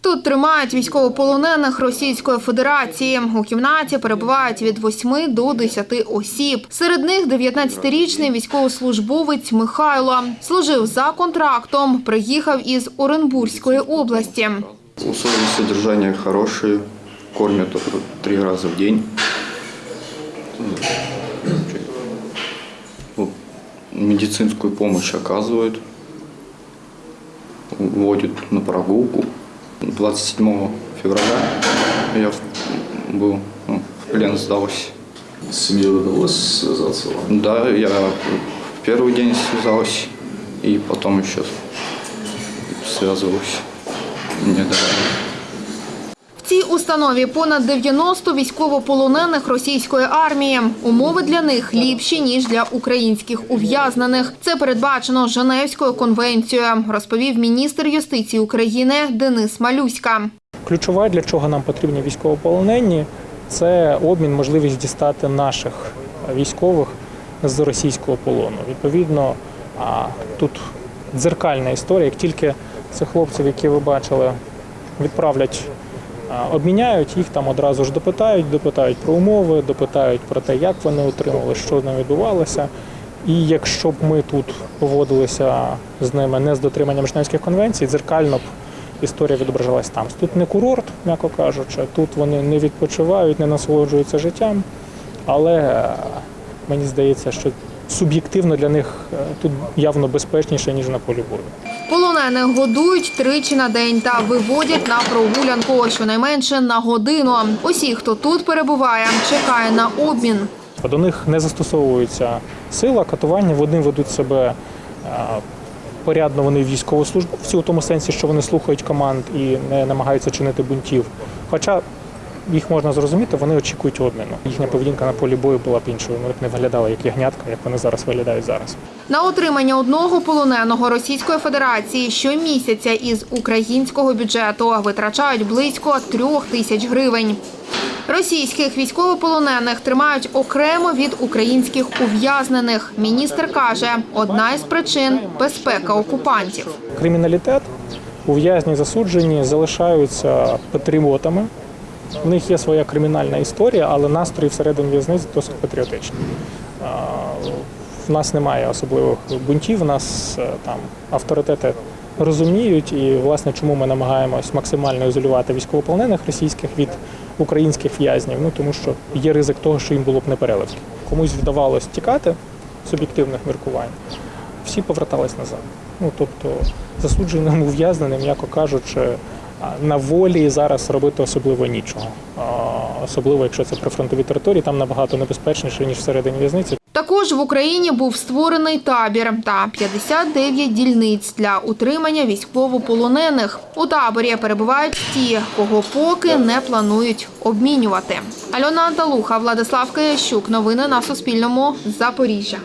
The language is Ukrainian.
Тут тримають військовополонених Російської Федерації. У кімнаті перебувають від 8 до 10 осіб. Серед них 19-річний військовослужбовець Михайло. Служив за контрактом, приїхав із Оренбурзької області. Условия содержания хорошие, кормят три раза в день. Вот, Медицинскую помощь оказывают, водят на прогулку. 27 февраля я был ну, в плен сдался. С семьей удалось связаться вам? Да, я в первый день связался и потом еще связывался. Мне давали. Установі понад 90 військовополонених російської армії. Умови для них ліпші ніж для українських ув'язнених. Це передбачено Женевською конвенцією, розповів міністр юстиції України Денис Малюська. Ключове, для чого нам потрібні військовополонені, це обмін, можливість дістати наших військових з російського полону. Відповідно, тут дзеркальна історія. Як тільки цих хлопців, які ви бачили, відправлять, обміняють, їх там одразу ж допитають, допитають про умови, допитають про те, як вони отримали, що з ними відбувалося. І якщо б ми тут поводилися з ними не з дотриманням Женевських конвенцій, дзеркально б історія відображалась там. Тут не курорт, м'яко кажучи, тут вони не відпочивають, не насолоджуються життям, але е, мені здається, що суб'єктивно для них е, тут явно безпечніше, ніж на полі бою. Полонених годують тричі на день та виводять на прогулянку щонайменше на годину. Усі, хто тут перебуває, чекає на обмін. До них не застосовується сила, катування, вони ведуть себе е, порядно, вони військовослужбовці у тому сенсі, що вони слухають команд і не намагаються чинити бунтів. Хоча їх можна зрозуміти, вони очікують обміну. Їхня поведінка на полі бою була б іншою. Вони б не виглядали як ягнятка, як вони зараз виглядають зараз. На отримання одного полоненого Російської Федерації щомісяця із українського бюджету витрачають близько трьох тисяч гривень. Російських військовополонених тримають окремо від українських ув'язнених. Міністр каже, одна із причин безпека окупантів. Криміналітет, ув'язні засуджені залишаються патріотами. У них є своя кримінальна історія, але настрої всередині в'язниць досить патріотичні. В нас немає особливих бунтів, у нас е, там авторитети розуміють, і власне чому ми намагаємось максимально ізолювати військовополонених російських від українських в'язнів. Ну тому що є ризик того, що їм було б непереливки. Комусь вдавалось тікати суб'єктивних міркувань, всі повертались назад. Ну тобто засудженим ув'язненим, м'яко кажучи, на волі зараз робити особливо нічого. Особливо, якщо це прифронтові території, там набагато небезпечніше ніж всередині в'язниці. Також в Україні був створений табір та 59 дільниць для утримання військовополонених. У таборі перебувають ті, кого поки не планують обмінювати. Альона Анталуха, Владислав Киящук. Новини на Суспільному. Запоріжжя.